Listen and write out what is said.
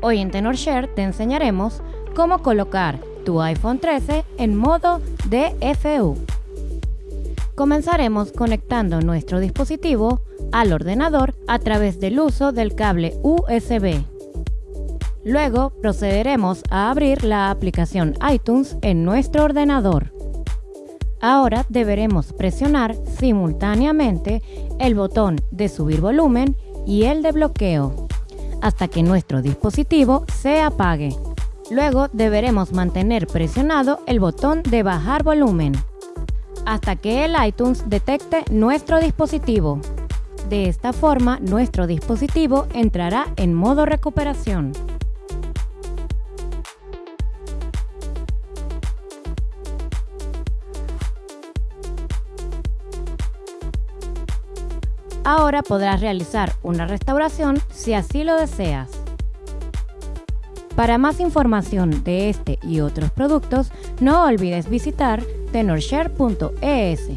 Hoy en TenorShare te enseñaremos cómo colocar tu iPhone 13 en modo DFU. Comenzaremos conectando nuestro dispositivo al ordenador a través del uso del cable USB. Luego procederemos a abrir la aplicación iTunes en nuestro ordenador. Ahora deberemos presionar simultáneamente el botón de subir volumen y el de bloqueo hasta que nuestro dispositivo se apague. Luego deberemos mantener presionado el botón de bajar volumen hasta que el iTunes detecte nuestro dispositivo. De esta forma, nuestro dispositivo entrará en modo recuperación. Ahora podrás realizar una restauración si así lo deseas. Para más información de este y otros productos, no olvides visitar tenorshare.es.